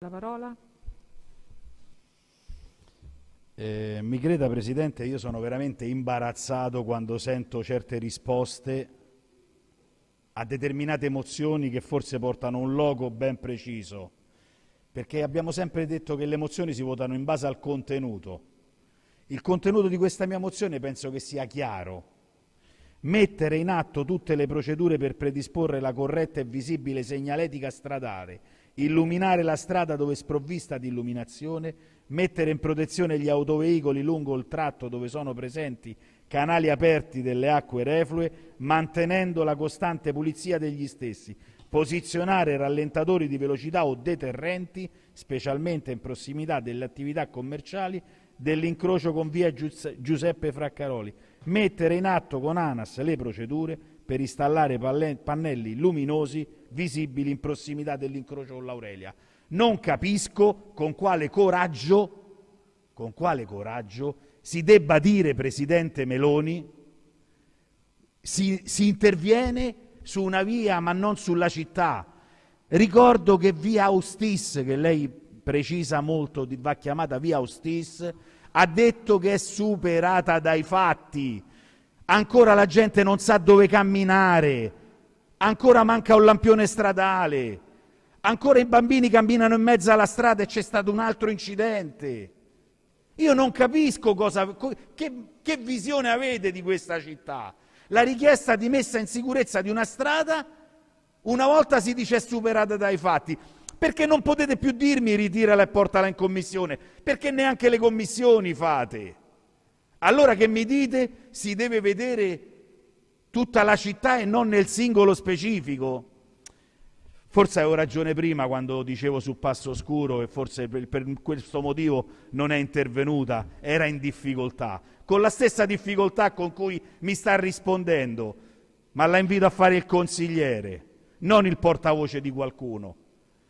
La parola? Eh, mi creda Presidente, io sono veramente imbarazzato quando sento certe risposte a determinate emozioni che forse portano un logo ben preciso, perché abbiamo sempre detto che le mozioni si votano in base al contenuto. Il contenuto di questa mia mozione penso che sia chiaro. Mettere in atto tutte le procedure per predisporre la corretta e visibile segnaletica stradale illuminare la strada dove è sprovvista di illuminazione, mettere in protezione gli autoveicoli lungo il tratto dove sono presenti canali aperti delle acque reflue, mantenendo la costante pulizia degli stessi, posizionare rallentatori di velocità o deterrenti, specialmente in prossimità delle attività commerciali, dell'incrocio con via Giuseppe Fraccaroli, mettere in atto con ANAS le procedure per installare pannelli luminosi visibili in prossimità dell'incrocio con l'Aurelia. Non capisco con quale coraggio, con quale coraggio si debba dire, Presidente Meloni, si, si interviene su una via ma non sulla città. Ricordo che via Austis, che lei precisa molto, va chiamata via Austis, ha detto che è superata dai fatti ancora la gente non sa dove camminare, ancora manca un lampione stradale, ancora i bambini camminano in mezzo alla strada e c'è stato un altro incidente. Io non capisco cosa, che, che visione avete di questa città. La richiesta di messa in sicurezza di una strada una volta si dice è superata dai fatti. Perché non potete più dirmi ritirala e portala in commissione? Perché neanche le commissioni fate. Allora che mi dite si deve vedere tutta la città e non nel singolo specifico? Forse avevo ragione prima quando dicevo sul passo scuro e forse per, per, questo motivo non è intervenuta, era in difficoltà, con la stessa difficoltà con cui mi sta rispondendo, ma la invito a fare il consigliere, non il portavoce di qualcuno.